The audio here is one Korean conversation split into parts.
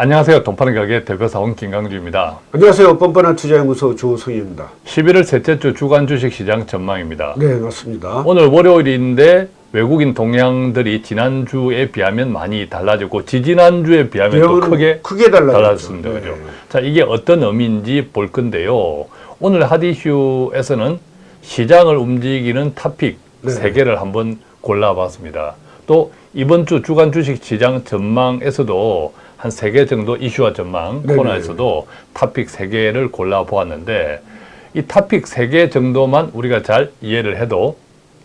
안녕하세요. 돈파는 가게 대표사원 김강주입니다. 안녕하세요. 뻔뻔한 투자연구소 조성입니다. 11월 셋째 주 주간 주식시장 전망입니다. 네, 맞습니다. 오늘 월요일인데 외국인 동향들이 지난주에 비하면 많이 달라졌고 지지난주에 비하면 또 크게 크게. 달라졌습니다. 네. 그죠? 자, 이게 어떤 의미인지 볼 건데요. 오늘 핫이슈에서는 시장을 움직이는 토픽 네. 세 개를 한번 골라봤습니다. 또 이번 주 주간 주식 시장 전망에서도 한 세 개 정도 이슈와 전망 네네. 코너에서도 토픽 세 개를 골라보았는데 이 토픽 세 개 정도만 우리가 잘 이해를 해도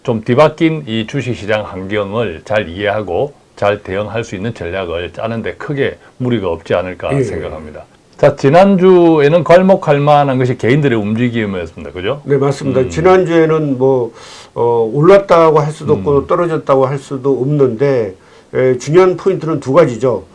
좀 뒤바뀐 이 주식시장 환경을 잘 이해하고 잘 대응할 수 있는 전략을 짜는데 크게 무리가 없지 않을까 예. 생각합니다. 자, 지난주에는 괄목할 만한 것이 개인들의 움직임이었습니다. 그죠? 네, 맞습니다. 음. 지난주에는 뭐 어, 올랐다고 할 수도 없고 음. 떨어졌다고 할 수도 없는데 에, 중요한 포인트는 두 가지죠.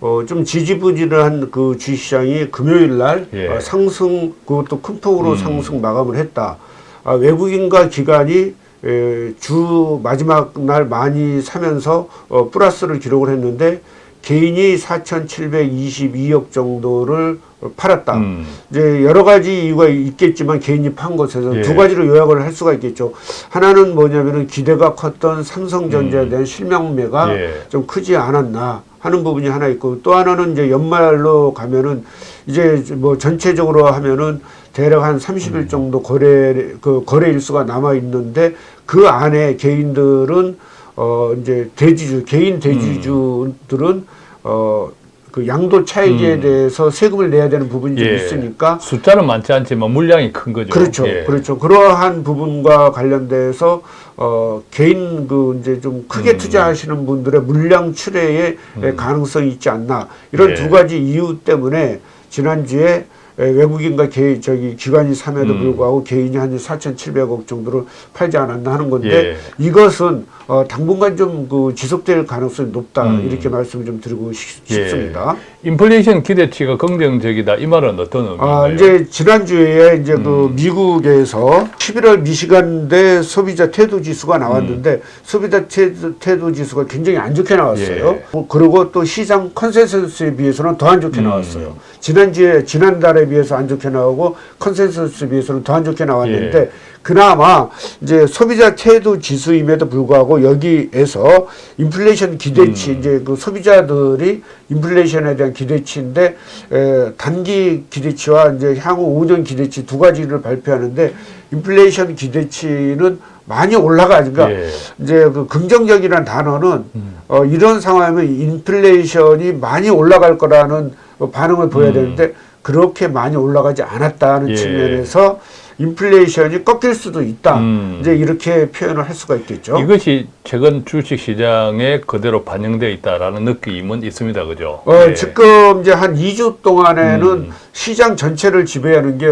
어, 좀 지지부진한 그 주식시장이 금요일 날 예. 어, 상승 그것도 큰 폭으로 음. 상승 마감을 했다. 아, 외국인과 기관이 에, 주 마지막 날 많이 사면서 어, 플러스를 기록을 했는데 개인이 4,722억 정도를 팔았다. 음. 이제 여러 가지 이유가 있겠지만 개인이 판 것에서 예. 두 가지로 요약을 할 수가 있겠죠. 하나는 뭐냐면은 기대가 컸던 삼성전자에 대한 실명매가 음. 예. 좀 크지 않았나 하는 부분이 하나 있고 또 하나는 이제 연말로 가면은 이제 뭐 전체적으로 하면은 대략 한 30일 음. 정도 거래 그 거래 일수가 남아 있는데 그 안에 개인들은 어 이제 대지주 개인 대지주들은 어그 양도 차익에 음. 대해서 세금을 내야 되는 부분이 좀 예. 있으니까 숫자는 많지 않지만 물량이 큰 거죠. 그렇죠. 예. 그렇죠. 그러한 부분과 관련돼서 어 개인 그 이제 좀 크게 음. 투자하시는 분들의 물량 출회에 가능성이 있지 않나 이런 예. 두 가지 이유 때문에 지난주에 에, 외국인과 개, 저기 기관이 삼에도 음. 불구하고 개인이 한 4,700억 정도를 팔지 않았나 하는 건데 예. 이것은 어, 당분간 좀 그 지속될 가능성이 높다 음. 이렇게 말씀을 좀 드리고 싶, 예. 습니다 인플레이션 기대치가 긍정적이다. 이 말은 어떤 의미인가요? 아, 이제 지난주에 이제 음. 그 미국에서 11월 미시간대 소비자 태도 지수가 나왔는데 음. 소비자 태도, 태도 지수가 굉장히 안 좋게 나왔어요. 예. 뭐 그리고 또 시장 컨센서스에 비해서는 더 안 좋게 음. 나왔어요. 지난주에 지난달에 비해서 안 좋게 나오고 컨센서스에 비해서는 더 안 좋게 나왔는데 예. 그나마 이제 소비자 태도 지수임에도 불구하고 여기에서 인플레이션 기대치 음. 이제 그 소비자들이 인플레이션에 대한 기대치인데 에, 단기 기대치와 이제 향후 5년 기대치 두 가지를 발표하는데 인플레이션 기대치는 많이 올라가 그러니까 예. 이제 그 긍정적이라는 단어는 음. 어, 이런 상황이면 인플레이션이 많이 올라갈 거라는 어, 반응을 보여야 음. 되는데 그렇게 많이 올라가지 않았다는 예. 측면에서 인플레이션이 꺾일 수도 있다. 음. 이제 이렇게 표현을 할 수가 있겠죠. 이것이 최근 주식 시장에 그대로 반영되어 있다라는 느낌은 있습니다. 그죠? 어, 예. 지금 이제 한 2주 동안에는 음. 시장 전체를 지배하는 게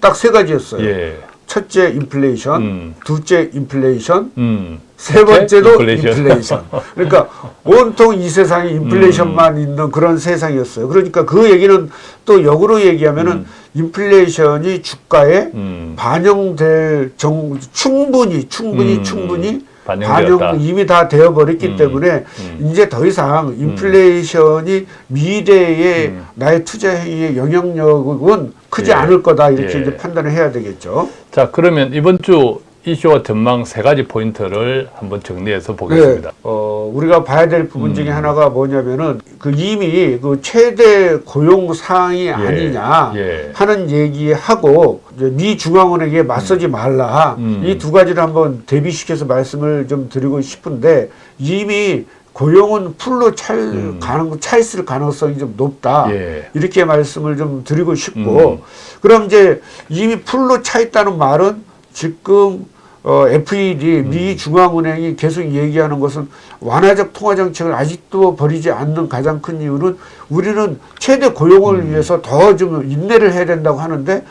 딱 세 가지였어요. 예. 첫째 인플레이션, 음. 둘째 인플레이션, 음. 세 번째도 인플레이션. 인플레이션. 그러니까 온통 이 세상에 인플레이션만 음. 있는 그런 세상이었어요. 그러니까 그 얘기는 또 역으로 얘기하면은 인플레이션이 주가에 음. 반영될 정 충분히 충분히 음. 충분히. 반영 이미 다 되어버렸기 음. 때문에 음. 이제 더 이상 인플레이션이 미래의 음. 나의 투자 행위의 영향력은 크지 예. 않을 거다 이렇게 예. 이제 판단을 해야 되겠죠. 자, 그러면 이번 주 이슈와 전망 세 가지 포인트를 한번 정리해서 네, 보겠습니다. 어, 우리가 봐야 될 부분 중에 음. 하나가 뭐냐면은 그 이미 그 최대 고용 상황이 아니냐 예. 하는 얘기하고 이제 미 중앙은행에 맞서지 말라 음. 이두 가지를 한번 대비시켜서 말씀을 좀 드리고 싶은데 이미 고용은 풀로 찰 음. 가능 차 있을 가능성이 좀 높다 예. 이렇게 말씀을 좀 드리고 싶고 음. 그럼 이제 이미 풀로 차 있다는 말은 지금 어, FED 음. 미 중앙은행이 계속 얘기하는 것은 완화적 통화 정책을 아직도 버리지 않는 가장 큰 이유는 우리는 최대 고용을 음. 위해서 더 좀 인내를 해야 된다고 하는데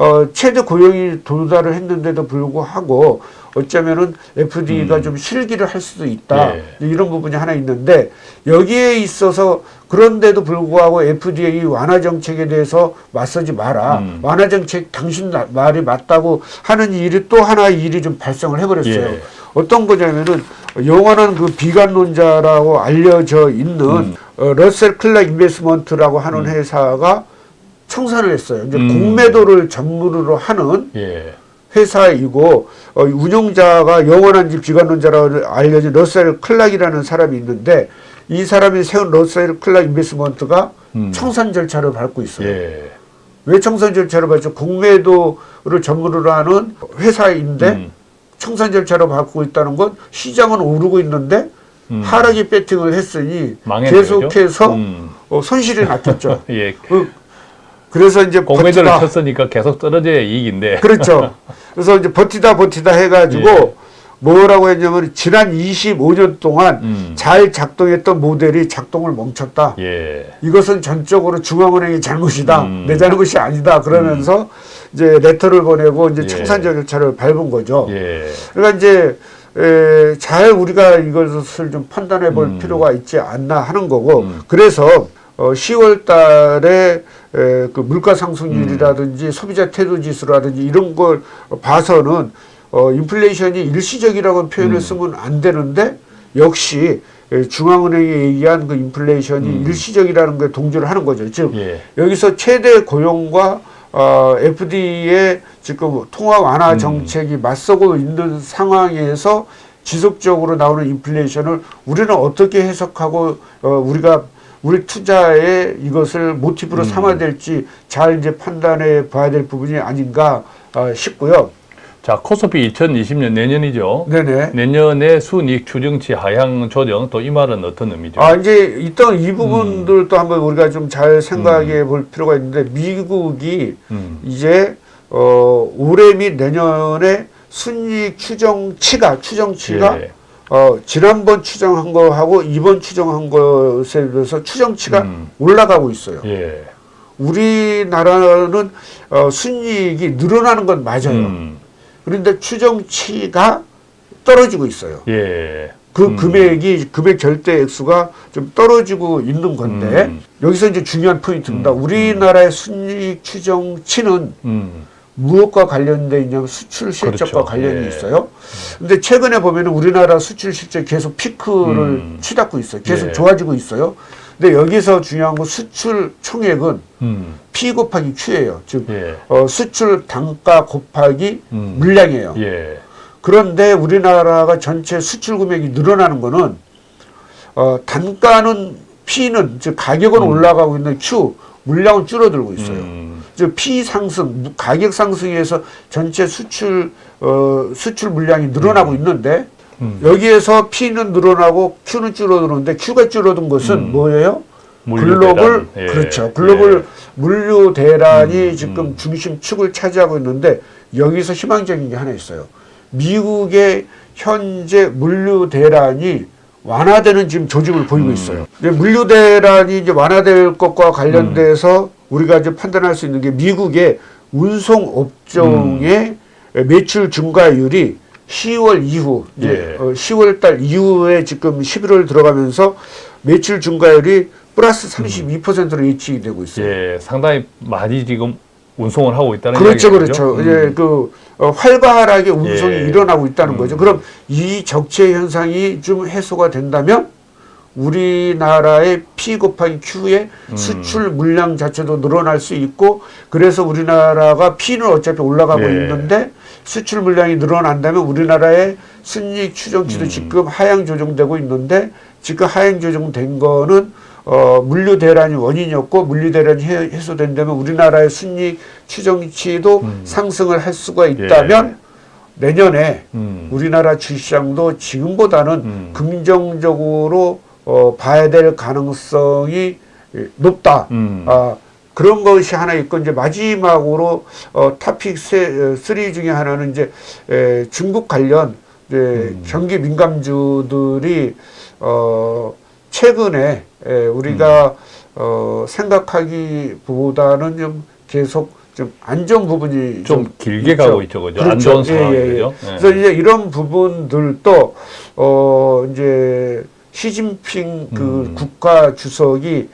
어, 최대 고용이 도달을 했는데도 불구하고 어쩌면은 FDA가 좀 실기를 할 수도 있다. 음. 예. 이런 부분이 하나 있는데 여기에 있어서 그런데도 불구하고 Fed의 완화 정책에 대해서 맞서지 마라. 음. 완화 정책 당신 나- 말이 맞다고 하는 일이 또 하나의 일이 좀 발생을 해버렸어요. 예. 어떤 거냐면은 영원한 그 비관론자라고 알려져 있는 음. 어, 러셀 클락 Investment라고 하는 음. 회사가 청산을 했어요. 이제 음. 공매도를 전문으로 하는 예. 회사이고 어, 운영자가 영원한지 비관론자라고 알려진 러셀 클락이라는 사람이 있는데 이 사람이 세운 러셀 클락 인베스먼트가 음. 청산 절차를 밟고 있어요. 예. 왜 청산 절차를 밟죠? 공매도를 전문으로 하는 회사인데 음. 청산 절차를 밟고 있다는 건 시장은 오르고 있는데 음. 하락이 배팅을 했으니 망했네요, 계속해서? 음. 어, 손실이 났겠죠. 예. 그- 그래서 이제 공매도를 버티다 쳤으니까 계속 떨어져야 이익인데. 그렇죠. 그래서 이제 버티다 버티다 해가지고 예. 뭐라고 했냐면 지난 25년 동안 음. 잘 작동했던 모델이 작동을 멈췄다. 예. 이것은 전적으로 중앙은행의 잘못이다. 음. 내 잘못이 아니다. 그러면서 이제 레터를 보내고 이제 예. 청산 절차를 밟은 거죠. 예. 그러니까 이제 에, 잘 우리가 이것을 좀 판단해 볼 음. 필요가 있지 않나 하는 거고 음. 그래서 어, 10월 달에 에, 그 물가 음. 상승률이라든지 소비자 태도 지수라든지 이런 걸 봐서는 어, 인플레이션이 일시적이라고 표현을 음. 쓰면 안 되는데 역시 에, 중앙은행이 얘기한 그 인플레이션이 음. 일시적이라는 걸 동조를 하는 거죠. 즉 예. 여기서 최대 고용과 어, FD의 지금 통화 완화 음. 정책이 맞서고 있는 상황에서 지속적으로 나오는 인플레이션을 우리는 어떻게 해석하고 어, 우리가 우리 투자에 이것을 모티브로 음. 삼아야 될지 잘 이제 판단해 봐야 될 부분이 아닌가 어, 싶고요. 자, 코스피 2020년 내년이죠. 네네. 내년에 순이익 추정치 하향 조정 또 이 말은 어떤 의미죠? 아 이제 있던 이 음. 부분들도 한번 우리가 좀 잘 생각해 볼 필요가 있는데 미국이 음. 이제 어, 올해 및 내년에 순이익 추정치가 추정치가 예. 어, 지난번 추정한 거하고 이번 추정한 것에 비해서 추정치가 음. 올라가고 있어요. 예. 우리나라는 어, 순이익이 늘어나는 건 맞아요. 음. 그런데 추정치가 떨어지고 있어요. 예. 그 음. 금액이 금액 절대 액수가 좀 떨어지고 있는 건데 음. 여기서 이제 중요한 포인트입니다. 음. 우리나라의 순이익 추정치는 음. 무엇과 관련돼 있냐면 수출 실적과 그렇죠. 관련이 예. 있어요. 근데 최근에 보면은 우리나라 수출 실적 계속 피크를 음. 치닫고 있어요. 계속 예. 좋아지고 있어요. 근데 여기서 중요한 건 수출 총액은 음. P 곱하기 Q예요. 즉 예. 어, 수출 단가 곱하기 음. 물량이에요. 예. 그런데 우리나라가 전체 수출 금액이 늘어나는 거는 어, 단가는 P는 즉 가격은 음. 올라가고 있는 Q 물량은 줄어들고 있어요. 음. 즉 P 상승, 무- 가격 상승에서 전체 수출 어, 수출 물량이 늘어나고 있는데 음. 여기에서 P는 늘어나고 Q는 줄어드는데 Q가 줄어든 것은 음. 뭐예요? 글로벌. 예. 그렇죠. 글로벌 물류 대란이 음, 지금 음. 중심축을 차지하고 있는데 여기서 희망적인 게 하나 있어요. 미국의 현재 물류 대란이 완화되는 지금 조짐을 보이고 음. 있어요. 이제 물류 대란이 이제 완화될 것과 관련돼서 음. 우리가 이제 판단할 수 있는 게 미국의 운송 업종의 음. 매출 증가율이 10월 이후 예. 어, 10월 달 이후에 지금 11월 들어가면서 매출 증가율이 플러스 32%로 예측이 되고 있어요. 예. 상당히 많이 지금 운송을 하고 있다는 그렇죠. 그렇죠. 음. 이제 그 어, 활발하게 운송이 예. 일어나고 있다는 음. 거죠. 그럼 이 적체 현상이 좀 해소가 된다면 우리나라의 P 곱하기 Q의 음. 수출 물량 자체도 늘어날 수 있고 그래서 우리나라가 P는 어차피 올라가고 예. 있는데 수출 물량이 늘어난다면 우리나라의 순이익 추정치도 음. 지금 하향 조정되고 있는데 지금 하향 조정된 거는 어, 물류 대란이 원인이었고 물류 대란이 해- 해소된다면 우리나라의 순이익 추정치도 음. 상승을 할 수가 있다면 내년에 음. 우리나라 주시장도 지금보다는 음. 긍정적으로 어, 봐야 될 가능성이 예, 높다. 음. 아, 그런 것이 하나 있고 이제 마지막으로 어, 타픽 세, 어, 3 중에 하나는 이제 에, 중국 관련 이제 음. 경기 민감주들이 어, 최근에 에, 우리가 음. 어, 생각하기보다는 좀 계속 좀 안정 부분이 좀 길게 있죠. 가고 있죠, 그죠? 안 좋은 상황이죠. 예. 그래서 이제 이런 부분들도 어 이제 시진핑 그 음. 국가 주석이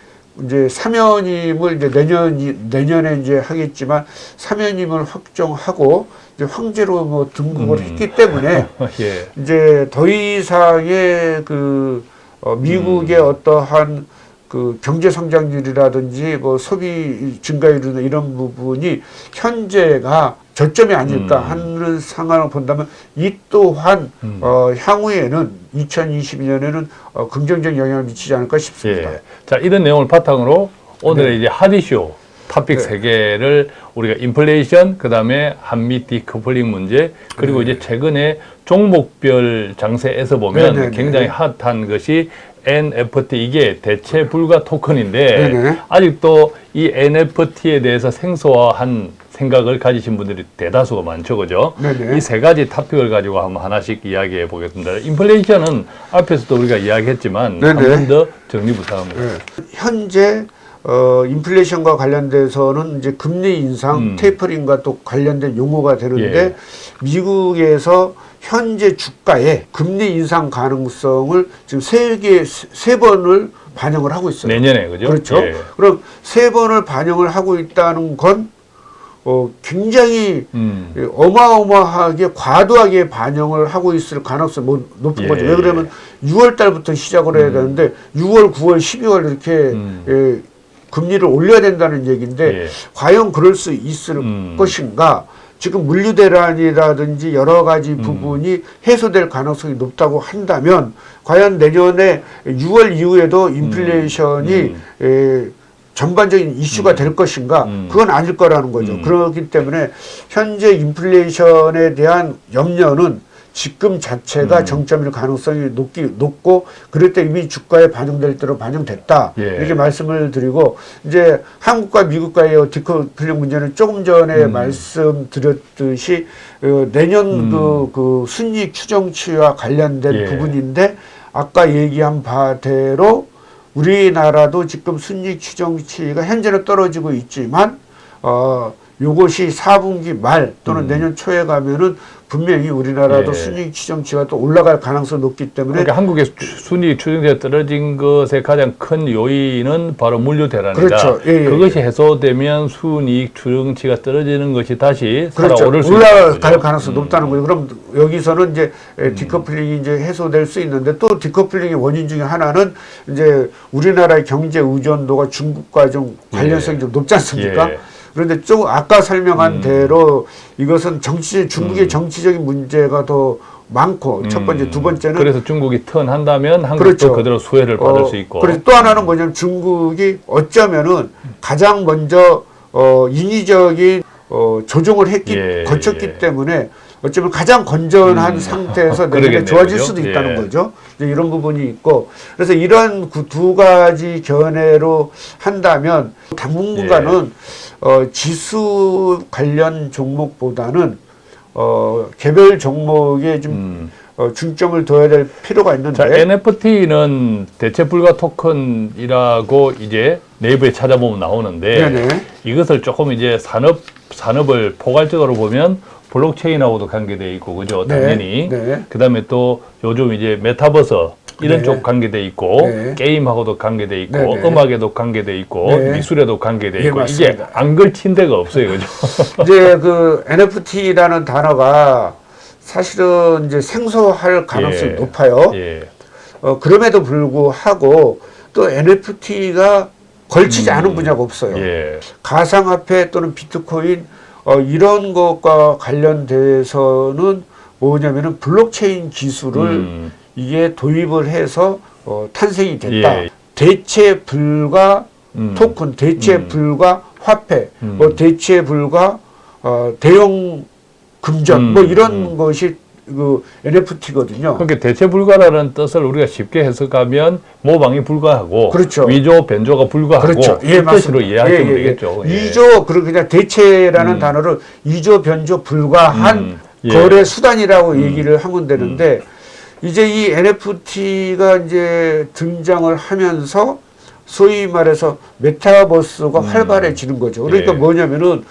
이제 사면임을 이제 내년 내년에 이제 하겠지만 사면임을 확정하고 이제 황제로 뭐 등극을 음. 했기 때문에 예. 이제 더 이상의 그 어, 미국의 음. 어떠한 그 경제 성장률이라든지 뭐 소비 증가율이나 이런 부분이 현재가 저점이 아닐까 음. 하는 상황을 본다면 이 또한 음. 어, 향후에는 2022년에는 어, 긍정적 영향을 미치지 않을까 싶습니다. 예. 자, 이런 내용을 바탕으로 오늘의 이제 핫이슈 토픽 네. 세 개를 우리가 인플레이션, 그 다음에 한미 디커플링 문제, 그리고 네. 이제 최근에 종목별 장세에서 보면 네, 네, 네. 굉장히 핫한 것이 NFT 이게 대체 불가 토큰인데 네, 네. 아직도 이 NFT에 대해서 생소한 생각을 가지신 분들이 대다수가 많죠, 그죠? 네, 네. 이세 가지 토픽을 가지고 한번 하나씩 이야기해 보겠습니다. 인플레이션은 앞에서도 우리가 이야기했지만 네, 한 네. 번더 정리 부탁합니다. 예. 현재 어, 인플레이션과 관련돼서는 이제 금리 인상, 음. 테이퍼링과 또 관련된 용어가 되는데 예. 미국에서 현재 주가의 금리 인상 가능성을 지금 세 개 세 번을 반영을 하고 있어요. 내년에 그죠? 그렇죠. 예. 그럼 세 번을 반영을 하고 있다는 건 어, 굉장히 음. 예, 어마어마하게 과도하게 반영을 하고 있을 가능성이 뭐 높은 예, 거죠. 왜 그러면 6월 달부터 시작을 해야 되는데 6월, 9월, 12월 이렇게 음. 예, 금리를 올려야 된다는 얘기인데 예. 과연 그럴 수 있을 음. 것인가? 지금 물류 대란이라든지 여러 가지 음. 부분이 해소될 가능성이 높다고 한다면 과연 내년에 6월 이후에도 인플레이션이 음. 에, 전반적인 이슈가 될 것인가? 음. 그건 아닐 거라는 거죠. 음. 그렇기 때문에 현재 인플레이션에 대한 염려는 지금 자체가 음. 정점일 가능성이 높기 높고 그럴 때 이미 주가에 반영될 대로 반영됐다 예. 이렇게 말씀을 드리고 이제 한국과 미국과의 디커플링 문제는 조금 전에 음. 말씀드렸듯이 어, 내년 음. 그, 그 순이익 추정치와 관련된 예. 부분인데 아까 얘기한 바대로 우리나라도 지금 순이익 추정치가 현재는 떨어지고 있지만 어 요것이 4분기 말 또는 음. 내년 초에 가면은 분명히 우리나라도 예. 순이익 추정치가 또 올라갈 가능성이 높기 때문에 그러니까 한국의 순위 추정치가 떨어진 것의 가장 큰 요인은 바로 물류 대란이다. 그렇죠. 예, 예, 그것이 해소되면 순이익 추정치가 떨어지는 것이 다시 그렇죠. 살아오를 수 올라갈. 가능성이 음. 높다는 거죠. 그럼 여기서는 이제 에, 디커플링이 이제 해소될 수 있는데 또 디커플링의 원인 중에 하나는 이제 우리나라의 경제 의존도가 중국과 좀 관련성이 예. 좀 높지 않습니까? 예. 그런데 좀 아까 설명한 음. 대로 이것은 정치 중국의 음. 정치적인 문제가 더 많고 첫 번째, 음. 두 번째는 그래서 중국이 턴한다면 한국도 그렇죠. 그대로 수혜를 받을 어, 수 있고. 그래서 또 하나는 뭐냐면 중국이 어쩌면은 가장 먼저 어, 인위적인 어, 조종을 했기 예, 거쳤기 예. 때문에 어쩌면 가장 건전한 음. 상태에서 내년에 좋아질? 수도 있다는 예. 거죠. 이런 부분이 있고 그래서 이런 그두 가지 견해로 한다면 당분간은 예. 어, 지수 관련 종목보다는 어, 개별 종목에 좀 음. 어, 중점을 둬야 될 필요가 있는데 자, NFT는 대체 불가 토큰이라고 이제 네이버에 찾아보면 나오는데 네네. 이것을 조금 이제 산업 산업을 포괄적으로 보면 블록체인하고도 관계돼 있고 그죠 네, 당연히 네. 그다음에 또 요즘 이제 메타버스 이런 네. 쪽 관계돼 있고 네. 게임하고도 관계돼 있고 네, 네. 음악에도 관계돼 있고 네. 미술에도 관계돼 예, 있고 이게. 안 걸친 데가 없어요 그죠 이제 그 NFT라는 단어가 사실은 이제 생소할 가능성이 예. 높아요. 예. 어, 그럼에도 불구하고 또 NFT가 걸치지 않은 분야가 없어요. 예. 가상화폐 또는 비트코인 어, 이런 것과 관련돼서는 뭐냐면은 블록체인 기술을 음. 이게 도입을 해서 어, 탄생이 됐다. 예. 대체 불가 음. 토큰, 대체 음. 불가 화폐, 음. 뭐 대체 불가 어, 대형 금전, 음, 뭐 이런 음. 것이 그 NFT거든요. 그러니까 대체 불가라는 뜻을 우리가 쉽게 해석하면 모방이 불가하고 그렇죠. 위조 변조가 불가하고 그렇죠. 이 뜻으로 이해하시면 예, 예, 예. 되겠죠. 예. 이조 그리고 그냥 대체라는 음. 단어를 이조 변조 불가한 음, 예. 거래 수단이라고 얘기를 하면 되는데 이제 이 NFT가 이제 등장을 하면서 소위 말해서 메타버스가 활발해지는 거죠. 그러니까 음. 예. 뭐냐면은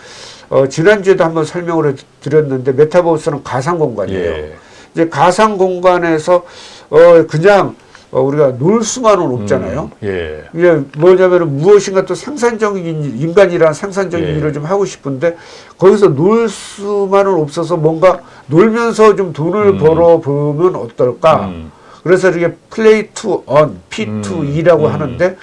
어, 지난주에도 한번 설명을 해 드렸는데 메타버스는 가상 공간이에요. 예. 이제 가상 공간에서 어 그냥 어, 우리가 놀 수만은 없잖아요. 음, 예. 이게 뭐냐면은 무엇인가 또 생산적인 인간이란 생산적인 예. 일을 좀 하고 싶은데 거기서 놀 수만은 없어서 뭔가 놀면서 좀 돈을 음. 벌어 보면 어떨까? 음. 그래서 이게 play to earn, P to 음. E라고 음. 하는데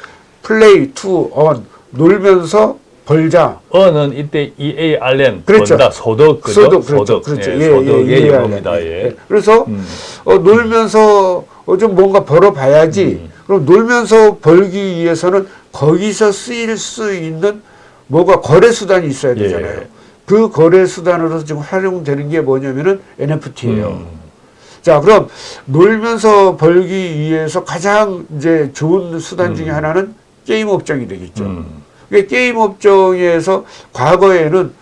play to earn 놀면서 벌자. earn은 이때 EARN 그렇죠. 번다 소득 그죠? 소득 그렇죠. 그렇죠. 예, 예, 소득의 예, 예, 영어입니다. 예, 예. 예. 그래서 음. 어, 놀면서 어, 좀 뭔가 벌어봐야지. 음. 그럼 놀면서 벌기 위해서는 거기서 쓰일 수 있는 뭐가 거래 수단이 있어야 예. 되잖아요. 그 거래 수단으로 지금 활용되는 게 뭐냐면은 NFT예요. 음. 자, 그럼 놀면서 벌기 위해서 가장 이제 좋은 수단 중에 하나는 게임 업종이 되겠죠. 음. 그러니까 게임 업종에서 과거에는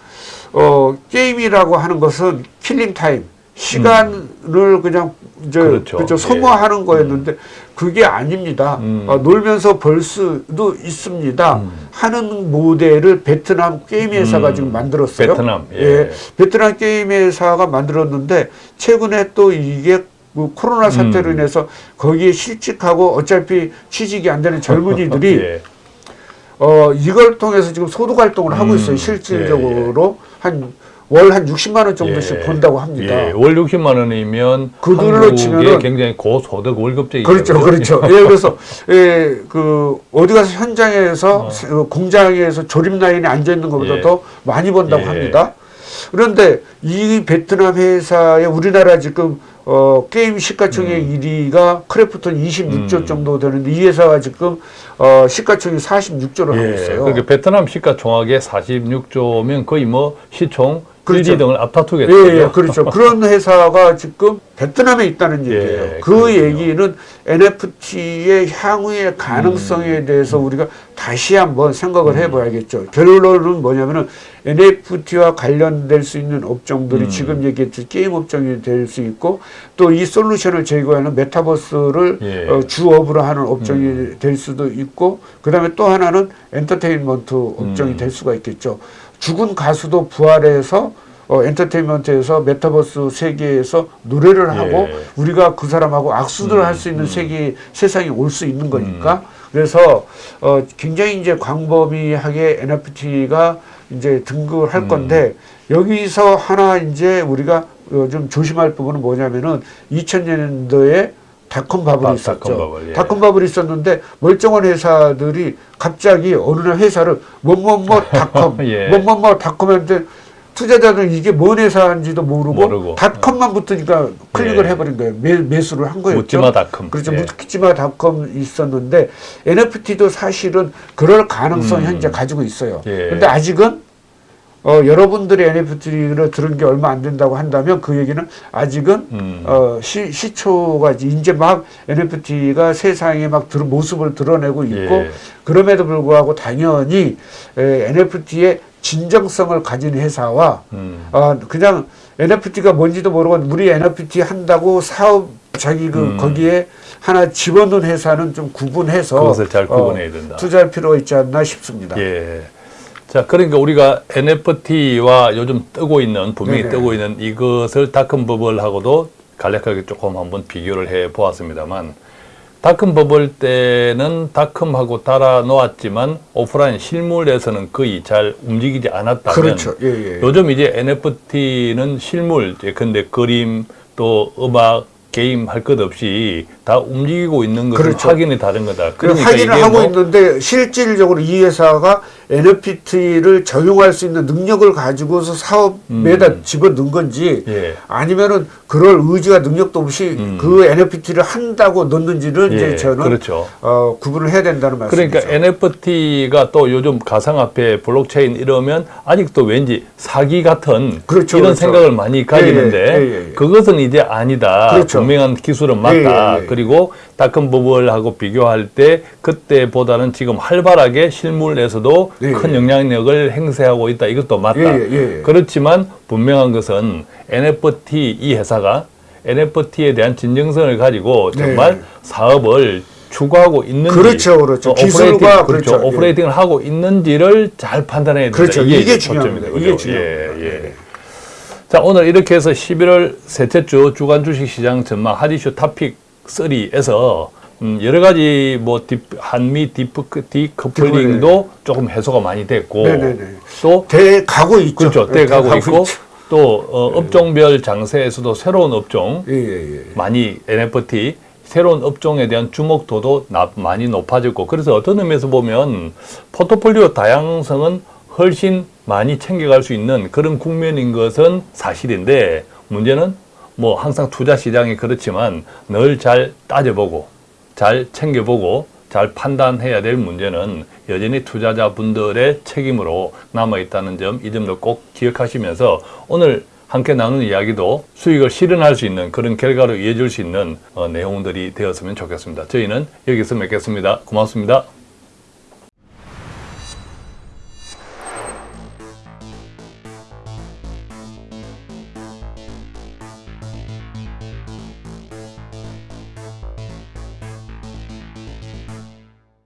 어 게임이라고 하는 것은 killing time 시간을 그냥 이제 음. 그렇죠. 그렇죠. 예. 소모하는 거였는데 그게 아닙니다. 음. 어, 놀면서 벌 수도 있습니다. 하는 모델을 베트남 게임 회사가 음. 지금 만들었어요. 베트남, 예. 베트남 게임 회사가 만들었는데 최근에 또 이게 그 코로나 사태로 음. 인해서 거기에 실직하고 어차피 취직이 안 되는 젊은이들이 예. 어, 이걸 통해서 지금 소득 활동을 하고 음, 있어요. 실질적으로 한 월한 60만 원 정도씩 예. 번다고 합니다. 예, 월 60만 원이면 그들로 치면은 굉장히 고소득 월급제이죠. 그렇죠, 그렇죠. 예, 그래서 예, 그 어디 가서 현장에서 어, 공장에서 조립 라인에 앉아 있는 것보다 예. 더 많이 번다고 예. 합니다. 그런데 이 베트남 회사에 우리나라 지금 어, 게임 시가총액 1위가 크래프톤 26조 음. 정도 되는데 이 회사가 지금 어, 시가총액 46조를 하고 예, 있어요. 그러니까 베트남 시가총액의 46조면 거의 뭐 시총 그렇죠. 1, 2등을 앞다투겠죠. 예, 예, 그렇죠. 그런 회사가 지금 베트남에 있다는 예, 얘기예요. 그 그렇군요. 얘기는 NFT의 향후의 가능성에 음. 대해서 우리가 다시 한번 생각을 해봐야겠죠. 결론은 뭐냐면은 NFT와 관련될 수 있는 업종들이 음. 지금 얘기했듯이 게임 업종이 될 수 있고 또 이 솔루션을 제공하는 메타버스를 예. 어, 주업으로 하는 업종이 될 수도 있고 그 다음에 또 하나는 엔터테인먼트 업종이 음. 될 수가 있겠죠. 죽은 가수도 부활해서 어, 엔터테인먼트에서 메타버스 세계에서 노래를 예. 하고 우리가 그 사람하고 악수를 음, 할수 있는 음. 세계 세상이 올 수 있는 거니까 그래서 어, 굉장히 이제 광범위하게 NFT가 이제 등극을 음. 할 건데 여기서 하나 이제 우리가 어, 좀 조심할 부분은 뭐냐면은 2000년도에 닷컴 바블이 아, 있었죠. 닷컴 바블, 예. 닷컴 바블이 있었는데 멀쩡한 회사들이 갑자기 어느 날 회사를 뭐뭐뭐 닷컴, 예. 뭐뭐뭐 닷컴한테 투자자들은 이게 뭔 회사인지도 모르고, 모르고. 닷컴만 붙으니까 클릭을 예. 해버린 거예요. 매, 매수를 한 거였죠. 묻지마 닷컴. 그렇죠. 예. 묻지마 닷컴 있었는데 NFT도 사실은 그럴 가능성 음. 현재 가지고 있어요. 예. 근데 아직은 어, 여러분들이 NFT를 들은 게 얼마 안 된다고 한다면 그 얘기는 아직은 음. 어, 시, 시초가 이제 막 NFT가 세상에 막 들, 모습을 드러내고 있고 예. 그럼에도 불구하고 당연히 에, NFT의 진정성을 가진 회사와 음. 어, 그냥 NFT가 뭔지도 모르고 우리 NFT 한다고 사업 자기 그 음. 거기에 하나 집어넣은 회사는 좀 구분해서 그것을 잘 어, 구분해야 된다. 투자할 필요가 있지 않나 싶습니다. 예. 자, 그러니까 우리가 NFT와 요즘 뜨고 있는, 분명히 네네. 뜨고 있는 이것을 다큰 버블하고도 간략하게 조금 한번 비교를 해 보았습니다만, 다큰 버블 때는 다컴하고 달아 놓았지만 오프라인 실물에서는 거의 잘 움직이지 않았다면 그렇죠. 예, 예. 요즘 이제 NFT는 실물, 근데 그림 또 음악, 게임 할 것 없이 다 움직이고 있는 것은 그렇죠. 확인이 다른 거다. 그 확인을 하고 뭐 있는데 실질적으로 이 회사가 NFT를 적용할 수 있는 능력을 가지고서 사업에다 집어넣은 건지 음. 예. 아니면은 그럴 의지가 능력도 없이 음. 그 NFT를 한다고 넣는지를 예, 이제 저는 그렇죠. 어, 구분을 해야 된다는 말씀이죠. 그러니까 NFT가 또 요즘 가상화폐, 블록체인 이러면 아직도 왠지 사기 같은 그렇죠, 이런 그렇죠. 생각을 많이 가지는데 예, 예, 예, 예. 그것은 이제 아니다. 그렇죠. 분명한 기술은 맞다. 그리고 다큰 버블하고 비교할 때 그때보다는 지금 활발하게 실물에서도 예, 큰 예. 영향력을 행사하고 있다. 이것도 맞다. 예, 예, 예. 그렇지만 분명한 것은 NFT 이 회사가 NFT에 대한 진정성을 가지고 정말 네. 사업을 추구하고 있는지 그렇죠, 그렇죠. 또 기술과 operating, 그렇죠. 그렇죠. operating을 하고 있는지를 잘 판단해야 된다. 그렇죠. 이게 이제 중요합니다. 이게? 중요합니다. 예, 예. 자, 오늘 이렇게 해서 11월 셋째 주 주간 주식 시장 전망 하디쇼 토픽 3에서 음, 여러 가지 뭐 딥, 한미 디프, decoupling도 조금 해소가 많이 됐고 네네네. 또 대 가고 있죠. 그렇죠. 네, 때 가고 있고 있죠. 또 어, 업종별 장세에서도 새로운 업종 예, 예, 예. 많이 NFT 새로운 업종에 대한 주목도도 나- 많이 높아졌고 그래서 어떤 의미에서 보면 포트폴리오 다양성은 훨씬 많이 챙겨갈 수 있는 그런 국면인 것은 사실인데 문제는 뭐 항상 투자 시장이 그렇지만 늘 잘 따져보고 잘 챙겨보고 잘 판단해야 될 문제는 여전히 투자자분들의 책임으로 남아있다는 점, 이 점도 꼭 기억하시면서 오늘 함께 나눈 이야기도 수익을 실현할 수 있는 그런 결과로 이어질 수 있는 어, 내용들이 되었으면 좋겠습니다. 저희는 여기서 맺겠습니다. 고맙습니다.